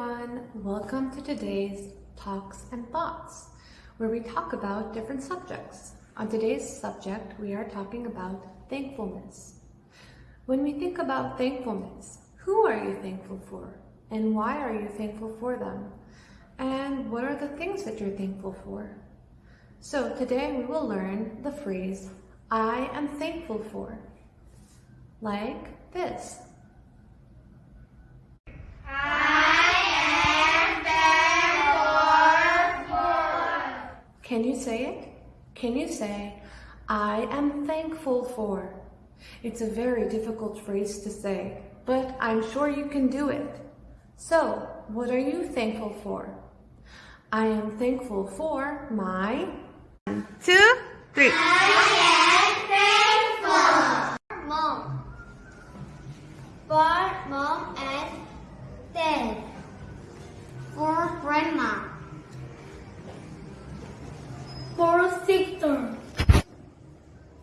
everyone. Welcome to today's Talks and Thoughts, where we talk about different subjects. On today's subject, we are talking about thankfulness. When we think about thankfulness, who are you thankful for? And why are you thankful for them? And what are the things that you're thankful for? So today we will learn the phrase, I am thankful for. Like this. Can you say it? Can you say, I am thankful for? It's a very difficult phrase to say, but I'm sure you can do it. So, what are you thankful for? I am thankful for my... One, two, three. mom. For mom and dad. For grandma. For sister.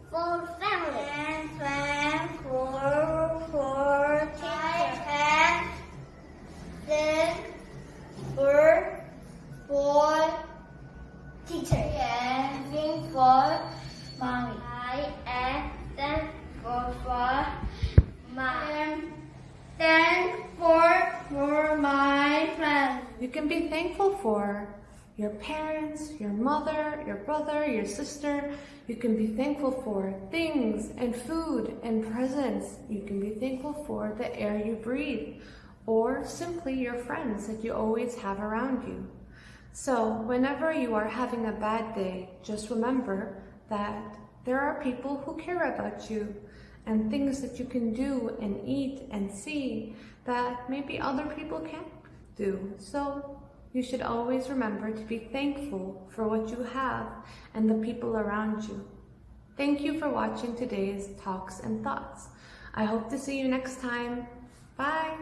For family. And friend. For, for teacher. And then for, for teacher. And for mommy. I am thankful thankful for my friends. You can be thankful for your parents, your mother, your brother, your sister. You can be thankful for things and food and presents. You can be thankful for the air you breathe or simply your friends that you always have around you. So whenever you are having a bad day, just remember that there are people who care about you and things that you can do and eat and see that maybe other people can't do. So you should always remember to be thankful for what you have and the people around you. Thank you for watching today's Talks and Thoughts. I hope to see you next time. Bye!